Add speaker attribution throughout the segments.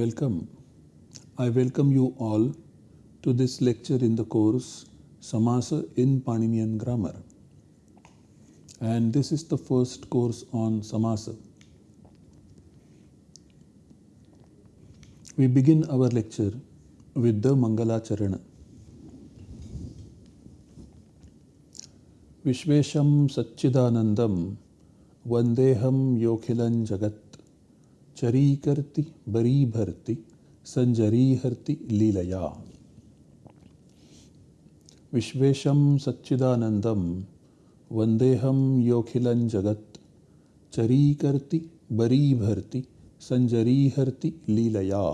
Speaker 1: Welcome. I welcome you all to this lecture in the course Samasa in Paninian Grammar. And this is the first course on Samasa. We begin our lecture with the Mangala Charana. Vishvesham Satchidanandam Vandeham Yokhilan Jagat चरीकर्ति बरी भरति संजरीहर्ति लीलया विश्वेशं सच्चिदानन्दं वन्देहं योखिलं जगत् चरीकर्ति बरी भरति संजरीहर्ति लीलया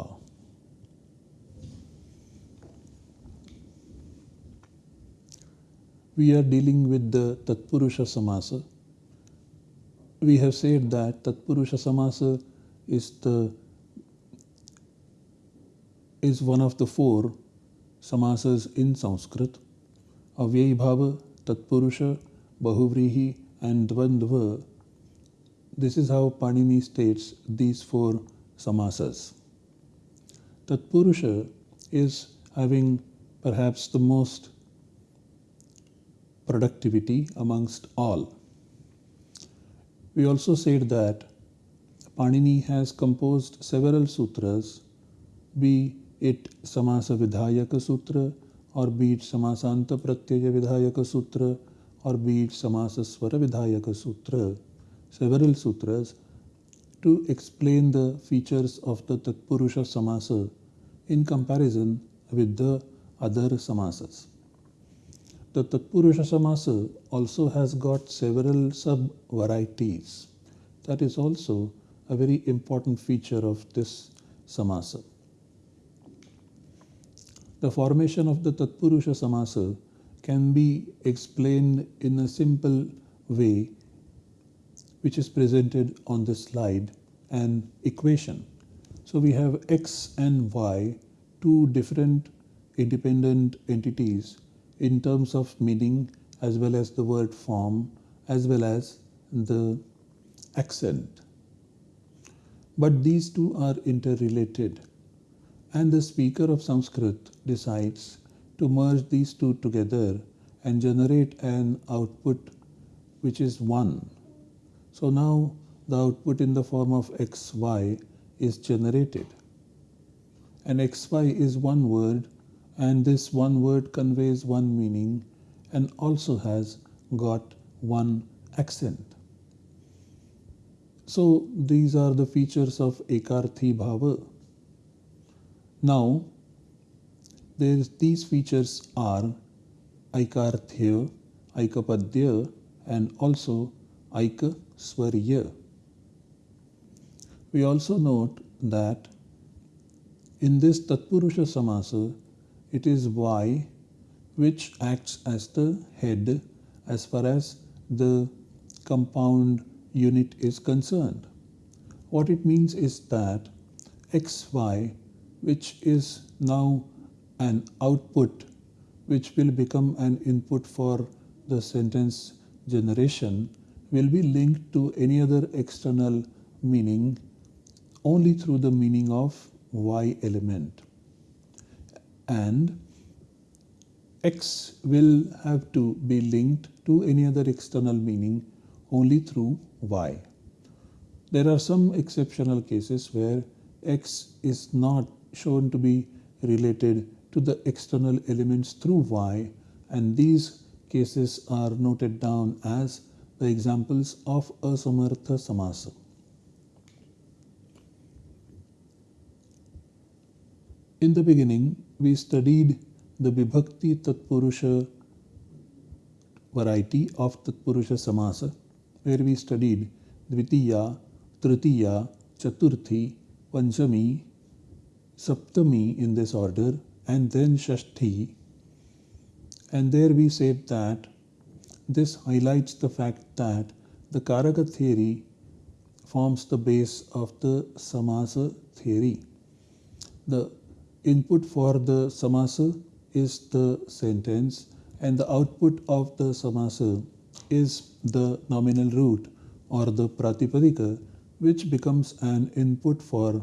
Speaker 1: We are dealing with the Tatpurusha Samasa. We have said that Tatpurusha Samasa is the is one of the four samasas in Sanskrit. Avyayibhava, Tatpurusha, Bahuvrihi and Dvandva. This is how Panini states these four samasas. Tatpurusha is having perhaps the most productivity amongst all. We also said that Panini has composed several sutras, be it Samasa Vidhayaka Sutra, or be it Samasanta Pratyaya Vidhayaka Sutra, or be it Samasa Swara Vidhayaka Sutra, several sutras to explain the features of the Tatpurusha Samasa in comparison with the other samasas. The Tatpurusha Samasa also has got several sub varieties. That is also a very important feature of this samasa. The formation of the Tatpurusha samasa can be explained in a simple way which is presented on the slide an equation. So we have x and y, two different independent entities in terms of meaning as well as the word form as well as the accent but these two are interrelated and the speaker of Sanskrit decides to merge these two together and generate an output which is 1. So now the output in the form of xy is generated. And xy is one word and this one word conveys one meaning and also has got one accent. So these are the features of Ekarthi Bhava. Now, these features are Aikarthya, Aikapadya and also Aikaswarya. We also note that in this Tatpurusha Samasa, it is Y which acts as the head as far as the compound unit is concerned. What it means is that xy, which is now an output which will become an input for the sentence generation, will be linked to any other external meaning only through the meaning of y element. And x will have to be linked to any other external meaning only through y. There are some exceptional cases where x is not shown to be related to the external elements through y and these cases are noted down as the examples of asamartha samasa. In the beginning, we studied the Vibhakti Tatpurusha variety of Tatpurusha Samasa where we studied Dvitiya, Tritiya, Chaturthi, Panchami, Saptami in this order, and then Shashti. And there we said that this highlights the fact that the Karaka theory forms the base of the Samasa theory. The input for the Samasa is the sentence and the output of the Samasa is the nominal root or the pratipadika which becomes an input for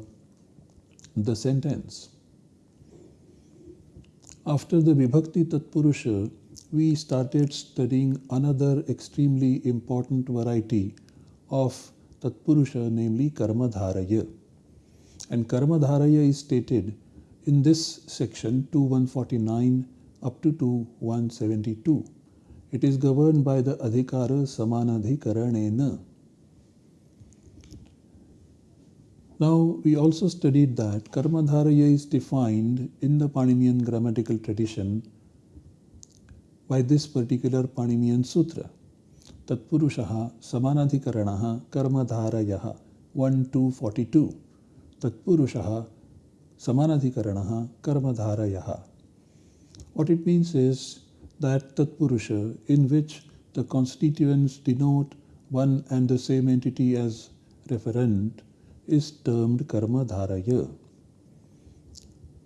Speaker 1: the sentence. After the Vibhakti Tatpurusha, we started studying another extremely important variety of Tatpurusha, namely Karmadharaya. And Karmadharaya is stated in this section 2149 up to 2172. It is governed by the Adhikara Samanadhikaranena. Now, we also studied that Karmadharaya is defined in the Paninian grammatical tradition by this particular Paninian Sutra. Tatpurushaha Samanadhikaranaha Karmadharayaha 1 2 42. Tatpurushaha Samanadhikaranaha Karmadharayaha. What it means is that Tatpurusha in which the constituents denote one and the same entity as referent is termed karma dharaya.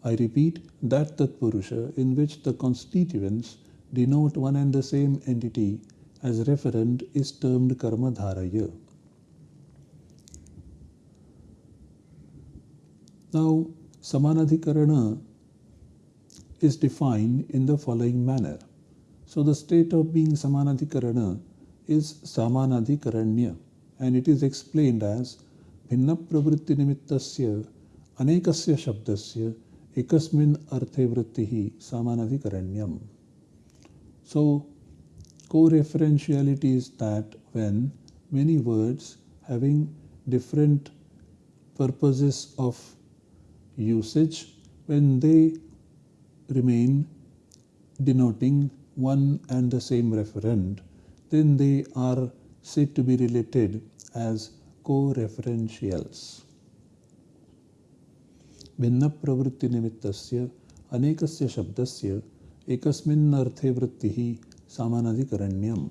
Speaker 1: I repeat that Tatpurusha in which the constituents denote one and the same entity as referent is termed karma dharaya. Now, Samanadhikarana is defined in the following manner. So, the state of being Samanadhikarana is Samanadhikaranya and it is explained as भिन्नप्रवृत्तिनिमित्तस्य अनेकस्य शब्दस्य एकस्मिन् अर्थे वृत्तिः समानाधिकरण्यम् So, co-referentiality is that when many words having different purposes of usage, when they remain denoting one and the same referent, then they are said to be related as co-referentials. भिन्नप्रवृत्तिनिमित्तस्य अनेकस्य शब्दस्य एकस्मिन् अर्थे वृत्तिः सामानाधिकरण्यम्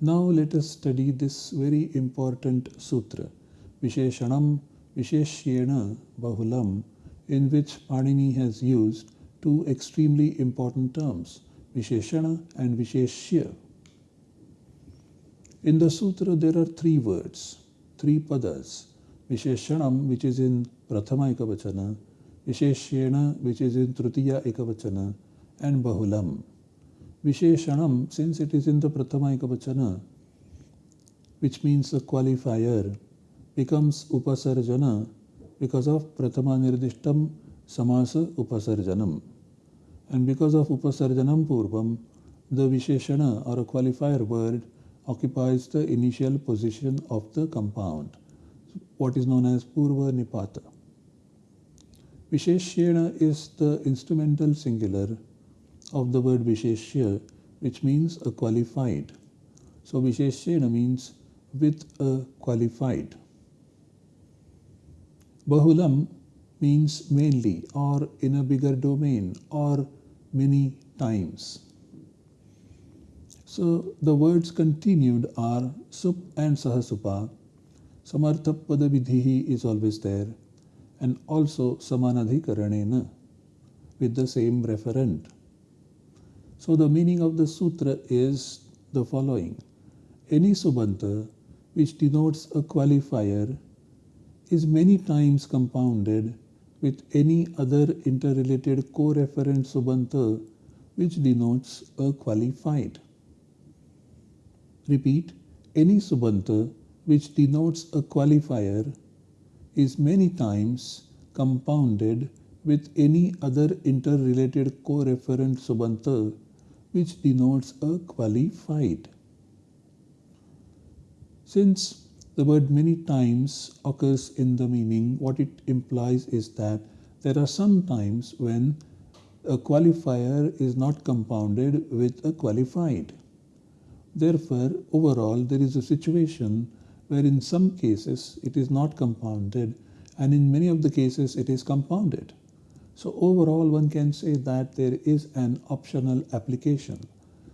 Speaker 1: Now let us study this very important sutra, Visheshanam Visheshyena Bahulam, in which Panini has used two extremely important terms, Visheshana and Visheshya. In the sutra, there are three words, three padas. Visheshanam, which is in Prathama Ekavachana, Visheshyena, which is in Tritiya Ekavachana, and Bahulam. Visheshanam, since it is in the Prathama Ekavachana, which means a qualifier, becomes Upasarjana because of Prathama Nirdishtam Samasa Upasarjanam. And because of Upasarjanam Purvam, the Visheshana or a qualifier word occupies the initial position of the compound, what is known as Purva Nipata. Visheshyena is the instrumental singular of the word Visheshya, which means a qualified. So Visheshyena means with a qualified. Bahulam means mainly or in a bigger domain or many times. So the words continued are Sup and Sahasupa. Samarthapada Vidhihi is always there and also Samanadhikaranena with the same referent. So the meaning of the sutra is the following. Any subanta which denotes a qualifier is many times compounded with any other interrelated co-referent subanta which denotes a qualified. Repeat, any subanta which denotes a qualifier is many times compounded with any other interrelated co-referent subanta which denotes a qualified. Since the word many times occurs in the meaning, what it implies is that there are some times when a qualifier is not compounded with a qualified. Therefore, overall, there is a situation where in some cases it is not compounded and in many of the cases it is compounded. So overall, one can say that there is an optional application.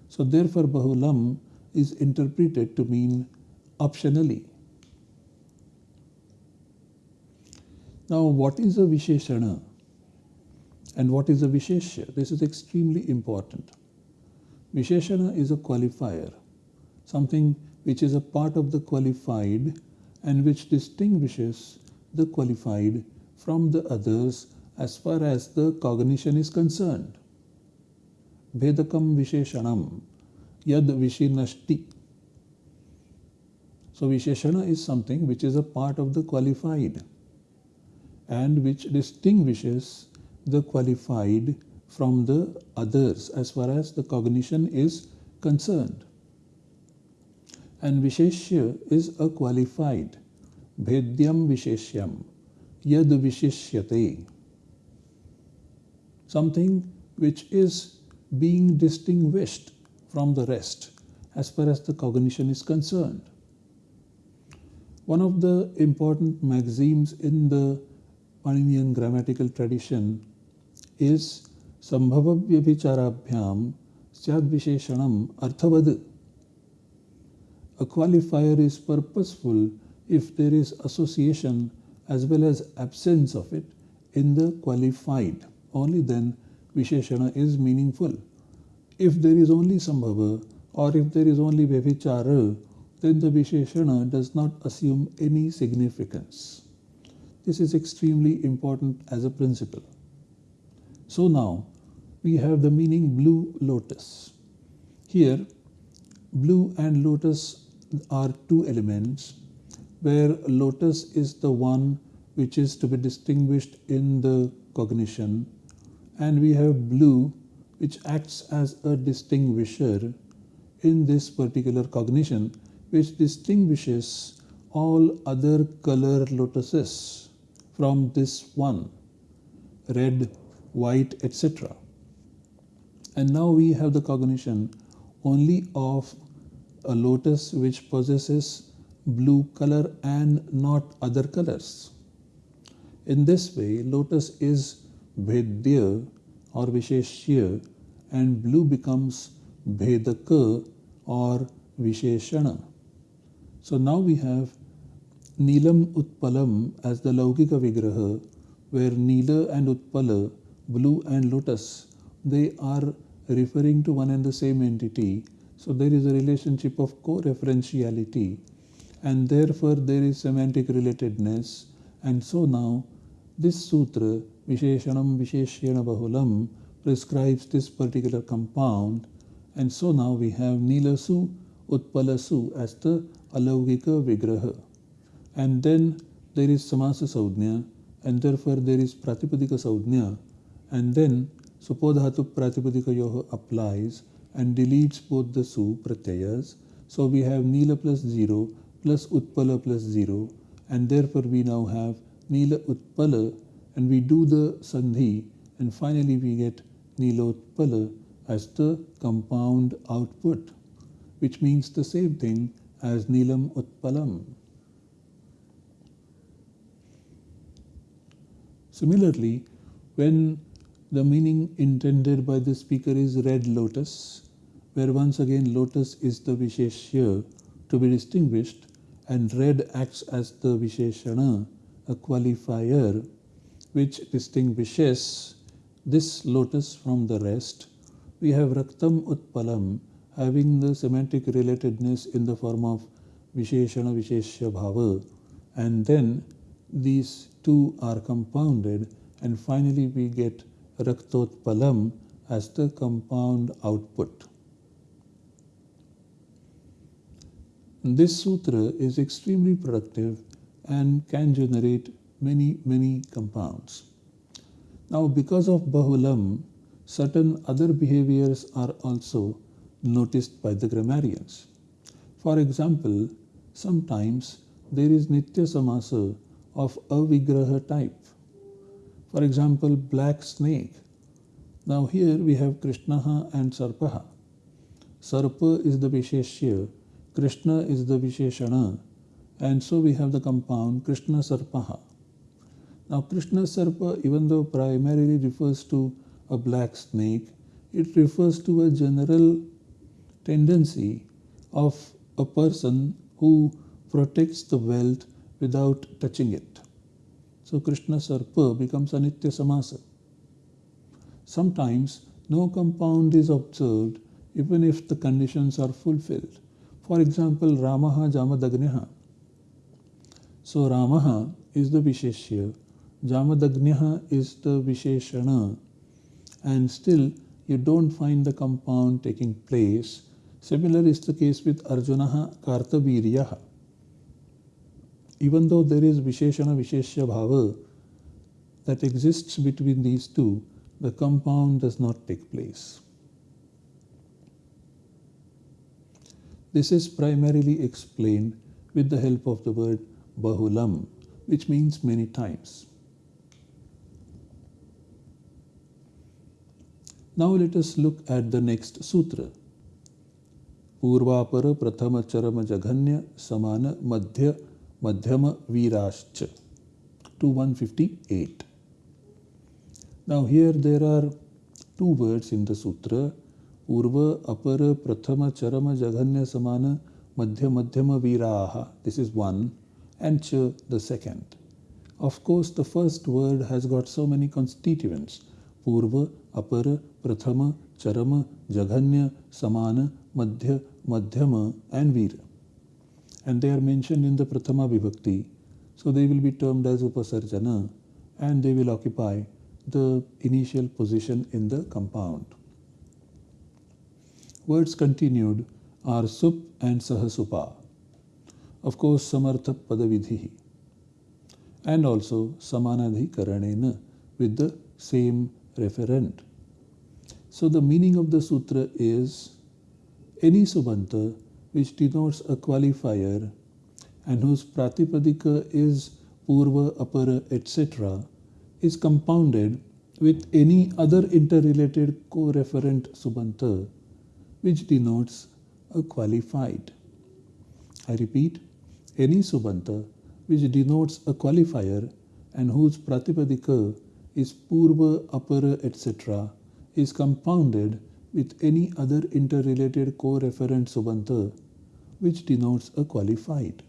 Speaker 1: So therefore, Bahulam is interpreted to mean optionally. Now, what is a Visheshana and what is a Visheshya? This is extremely important. Visheshana is a qualifier something which is a part of the qualified and which distinguishes the qualified from the others as far as the cognition is concerned. Bhedakam Visheshanam Yad Vishinashti. So Visheshana is something which is a part of the qualified and which distinguishes the qualified from the others as far as the cognition is concerned. And Visheshya is a qualified. Bhedyam Visheshyam. Yad Vishishyate. Something which is being distinguished from the rest as far as the cognition is concerned. One of the important maxims in the Paninian grammatical tradition is Sambhavavyabhicharabhyam Syadvisheshanam Arthavad. A qualifier is purposeful if there is association as well as absence of it in the qualified. Only then Visheshana is meaningful. If there is only Sambhava or if there is only Vyabhichara, then the Visheshana does not assume any significance. This is extremely important as a principle. So now we have the meaning blue lotus. Here, blue and lotus are two elements where lotus is the one which is to be distinguished in the cognition and we have blue which acts as a distinguisher in this particular cognition which distinguishes all other color lotuses from this one red white, etc. And now we have the cognition only of a lotus which possesses blue color and not other colors. In this way, lotus is Bhedya or Visheshya and blue becomes Bhedaka or Visheshana. So now we have Neelam Utpalam as the Laukika Vigraha where Neela and Utpala blue and lotus, they are referring to one and the same entity. So there is a relationship of co-referentiality and therefore there is semantic relatedness. And so now this sutra, Visheshanam Visheshyena Bahulam, prescribes this particular compound. And so now we have Nilasu Utpalasu as the Alaukika Vigraha. And then there is Samasa Saudhnya and therefore there is Pratipadika Saudhnya and then supodhatu pratipadikayoh applies and deletes both the su pratyayas. So we have nila plus 0 plus utpala plus 0 and therefore we now have nila utpala and we do the sandhi and finally we get nilotpala as the compound output which means the same thing as nilam utpalam. Similarly, when the meaning intended by the speaker is red lotus, where once again lotus is the Visheshya to be distinguished and red acts as the Visheshana, a qualifier which distinguishes this lotus from the rest. We have Raktam Utpalam having the semantic relatedness in the form of Visheshana Visheshya Bhava and then these two are compounded and finally we get Raktotpalam as the compound output. This sutra is extremely productive and can generate many, many compounds. Now, because of Bahulam, certain other behaviors are also noticed by the grammarians. For example, sometimes there is Nitya Samasa of Avigraha type. For example, black snake. Now here we have Krishnaha and Sarpaha. Sarpa is the Visheshya, Krishna is the Visheshana, and so we have the compound Krishna Sarpaha. Now Krishna Sarpa, even though primarily refers to a black snake, it refers to a general tendency of a person who protects the wealth without touching it. So Krishna Sarpa becomes Anitya Samasa. Sometimes no compound is observed even if the conditions are fulfilled. For example, Ramaha Jamadagneha. So Ramaha is the Visheshya, Jamadagnya is the Visheshana, and still you don't find the compound taking place. Similar is the case with Arjuna Kartaviryaha even though there is Visheshana visheshya Bhava that exists between these two, the compound does not take place. This is primarily explained with the help of the word Bahulam, which means many times. Now let us look at the next sutra. Purva प्रथम चरम जघन्य समान Madhyama Virashcha to 158. Now here there are two words in the sutra Purva Apara Prathama Charama Jaghanya Samana Madhya Madhyama Viraha this is one and Cha the second. Of course the first word has got so many constituents Purva Apara Prathama Charama Jaghanya Samana Madhya Madhyama and Vira and they are mentioned in the prathama vibhakti so they will be termed as upasarjana and they will occupy the initial position in the compound. Words continued are sup and sahasupa. Of course, samartha padavidhi and also samanadhikaranena with the same referent. So the meaning of the sutra is any subanta which denotes a qualifier and whose pratipadika is purva, apara, etc is compounded with any other interrelated co-referent subanta which denotes a qualified. I repeat, any subanta which denotes a qualifier and whose pratipadika is purva, apara, etc. is compounded with any other interrelated co-referent subanta which denotes a qualified.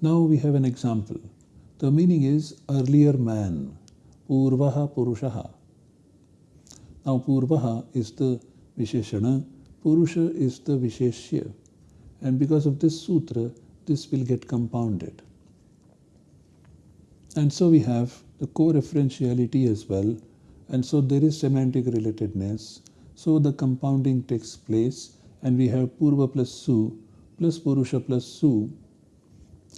Speaker 1: Now we have an example. The meaning is earlier man, Purvaha Purushaha. Now Purvaha is the Visheshana, Purusha is the Visheshya. And because of this sutra, this will get compounded. And so we have the co-referentiality as well. And so there is semantic relatedness. So the compounding takes place and we have Purva plus Su plus Purusha plus Su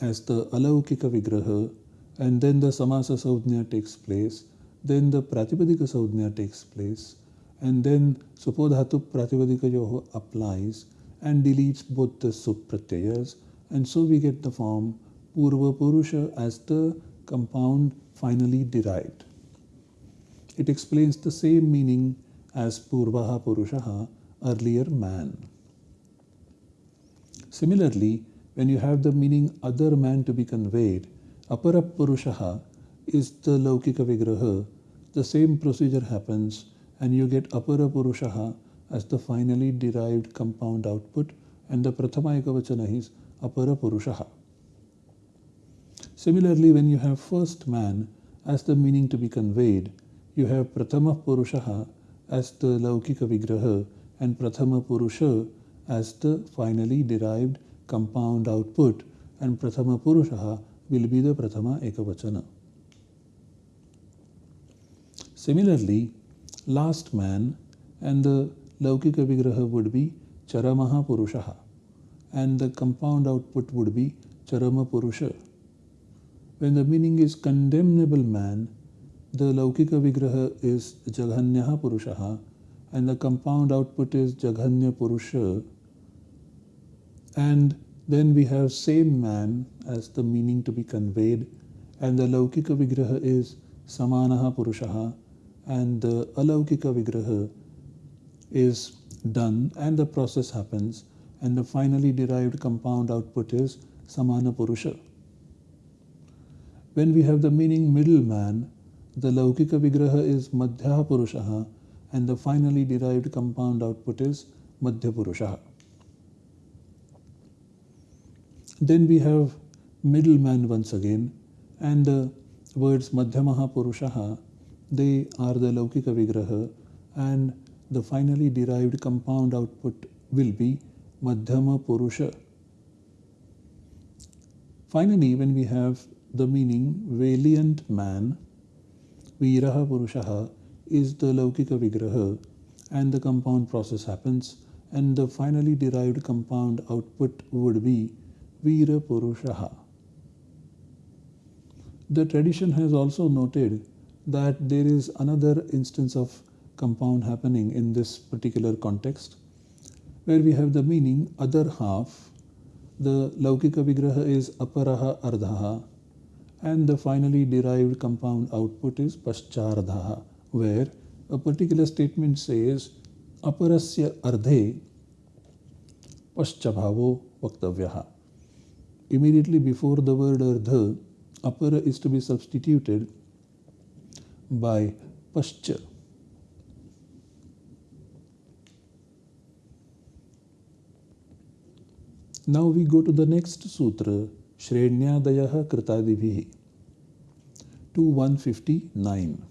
Speaker 1: as the alaukika vigraha and then the samasa saudhnya takes place, then the pratipadika saudhnya takes place, and then supodhatu pratipadika yoho applies and deletes both the supratyayas, and so we get the form purva purusha as the compound finally derived. It explains the same meaning as purvaha purushaha, earlier man. Similarly, when you have the meaning other man to be conveyed, aparapurushaha is the laukika vigraha, the same procedure happens and you get aparapurushaha as the finally derived compound output and the prathama ekavachana is aparapurushaha. Similarly, when you have first man as the meaning to be conveyed, you have prathama purushaha as the laukika vigraha and prathama purusha as the finally derived compound output and Prathama Purushaha will be the Prathama Ekavachana. Similarly, last man and the Laukika Vigraha would be Charamaha Purushaha and the compound output would be Charama Purusha. When the meaning is condemnable man, the Laukika Vigraha is Jaghanyaha Purushaha and the compound output is Jaghanya Purusha and then we have same man as the meaning to be conveyed and the laukika vigraha is samanaha purushaha and the alaukika vigraha is done and the process happens and the finally derived compound output is samana purusha. When we have the meaning middle man, the laukika vigraha is madhya purushaha and the finally derived compound output is madhya purushaha. Then we have middleman once again and the words Madhyamaha Purushaha, they are the Laukika Vigraha and the finally derived compound output will be Madhyama Purusha. Finally, when we have the meaning valiant man, Viraha Purushaha is the Laukika Vigraha and the compound process happens and the finally derived compound output would be Vira Purushaha. The tradition has also noted that there is another instance of compound happening in this particular context where we have the meaning other half the Laukika Vigraha is Aparaha Ardhaha and the finally derived compound output is Paschardhaha where a particular statement says Aparasya Ardhe Paschabhavo Vaktavyaha. Immediately before the word Ardha, Apara is to be substituted by Pascha. Now we go to the next sutra, Shrenyadayah Kritadibhi, to 159.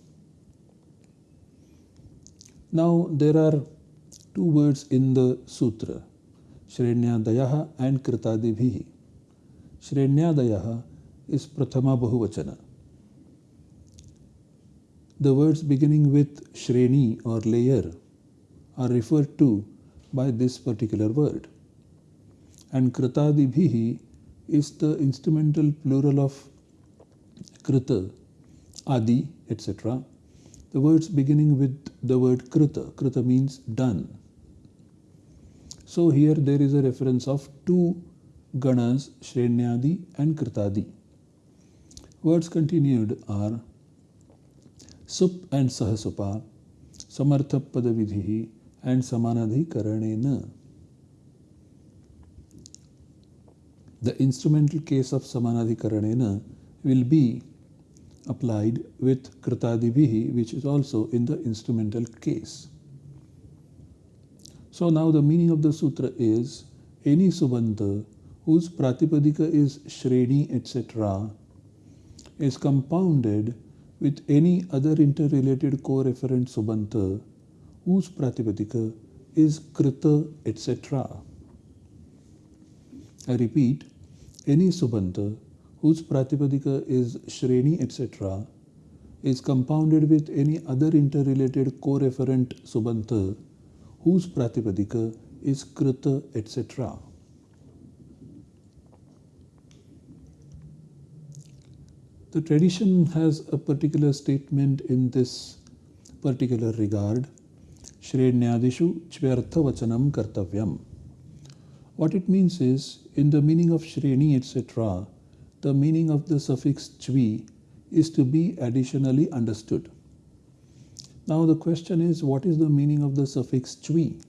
Speaker 1: Now there are two words in the sutra, Shrenyadayah and Kritadibhi. Shrenyadayah is Prathama Bahuvachana. The words beginning with Shreni or layer are referred to by this particular word. And Kritadibhihi is the instrumental plural of Krita, Adi, etc. The words beginning with the word Krita. Krita means done. So here there is a reference of two ganas, Shrenyadi and Kritadi. Words continued are Sup and Sahasupa, Samartha Padavidhi and Samanadhikaranena. The instrumental case of Samanadhikaranena will be applied with Kritadibhihi, which is also in the instrumental case. So now the meaning of the sutra is any subanta whose pratipadika is Shreni etc. is compounded with any other interrelated co-referent subanta whose pratipadika is Krita etc. I repeat, any subanta whose pratipadika is Shreni etc. is compounded with any other interrelated co-referent subanta whose pratipadika is Krita etc. The tradition has a particular statement in this particular regard. Shrenyadishu chvyartha vachanam kartavyam. What it means is, in the meaning of Shreni, etc., the meaning of the suffix chvi is to be additionally understood. Now the question is, what is the meaning of the suffix chvi?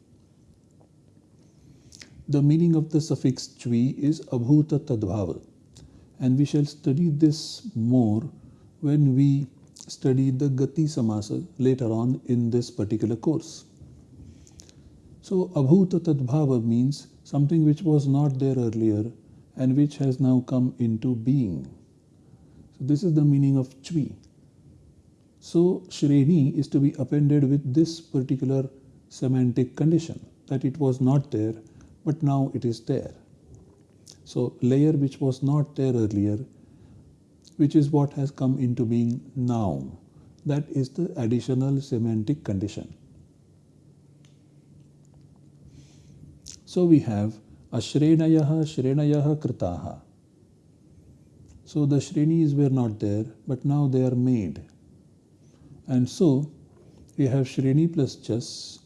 Speaker 1: The meaning of the suffix chvi is abhuta tadbhava and we shall study this more when we study the Gati Samasa later on in this particular course. So Abhuta Tadbhava means something which was not there earlier and which has now come into being. So this is the meaning of Chvi. So Shreni is to be appended with this particular semantic condition that it was not there but now it is there. So layer which was not there earlier, which is what has come into being now. That is the additional semantic condition. So we have Ashrenayaha Shrenayaha Kritaha. So the Shrenis were not there, but now they are made. And so we have Shreni plus Chas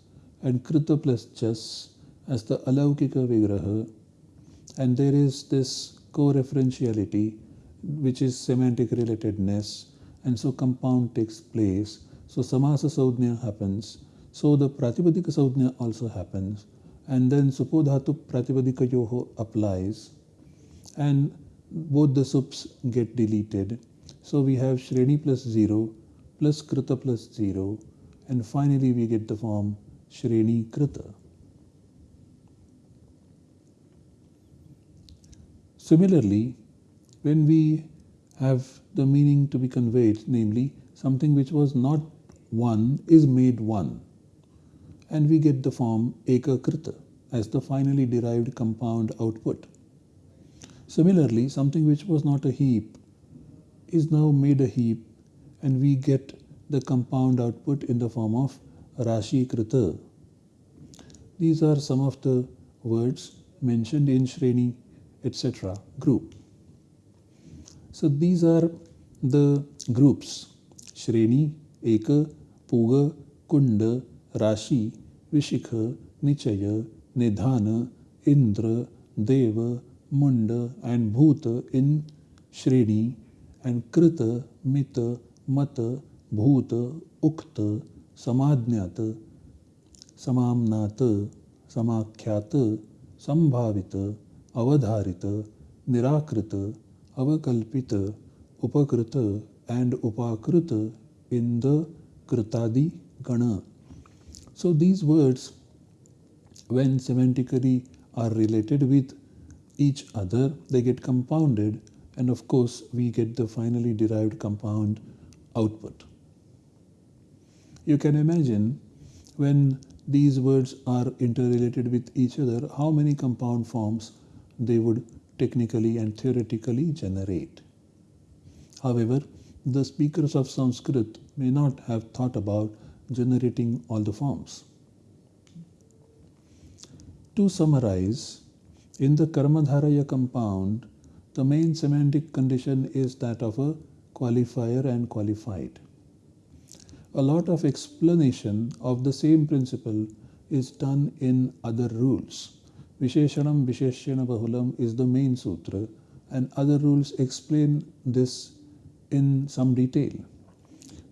Speaker 1: and Krita plus Chas as the Alaukika Vigraha. And there is this co-referentiality which is semantic relatedness. And so compound takes place. So samasa saudhnya happens. So the pratipadika saudhnya also happens and then supodhatu pratipadika yoho applies. And both the sups get deleted. So we have shreni plus 0 plus krita plus 0 and finally we get the form shreni krita. Similarly, when we have the meaning to be conveyed, namely something which was not one is made one, and we get the form ekakrita as the finally derived compound output. Similarly, something which was not a heap is now made a heap and we get the compound output in the form of Rashi Krita. These are some of the words mentioned in Shreni, etc. group. So these are the groups Shreni, Eka, Puga, Kunda, Rashi, Vishikha, Nichaya, Nidhana, Indra, Deva, Munda, and Bhuta in Shreni, and Krita, Mita, Mata, Bhuta, Ukta, Samadhyata, Samamnata, Samakhyata, Sambhavita, Avadharita, Nirakrita, Avakalpita, Upakrita, and Upakrita in the Kritadi Gana. So these words, when semantically are related with each other, they get compounded, and of course, we get the finally derived compound output. You can imagine when these words are interrelated with each other, how many compound forms they would technically and theoretically generate. However, the speakers of Sanskrit may not have thought about generating all the forms. To summarize, in the Karmadharaya compound, the main semantic condition is that of a qualifier and qualified. A lot of explanation of the same principle is done in other rules. Visheshanam Visheshyena Bahulam is the main sutra, and other rules explain this in some detail.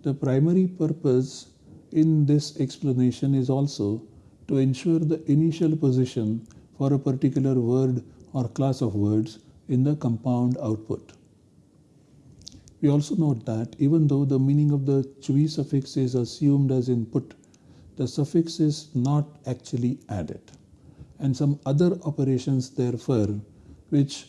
Speaker 1: The primary purpose in this explanation is also to ensure the initial position for a particular word or class of words in the compound output. We also note that even though the meaning of the chvi suffix is assumed as input, the suffix is not actually added. And some other operations therefore which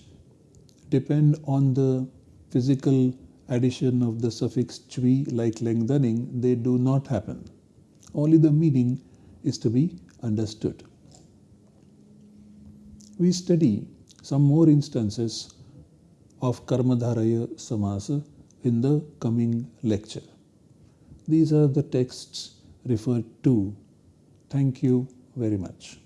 Speaker 1: depend on the physical addition of the suffix chvi like lengthening, they do not happen. Only the meaning is to be understood. We study some more instances of Karmadharaya Samasa in the coming lecture. These are the texts referred to. Thank you very much.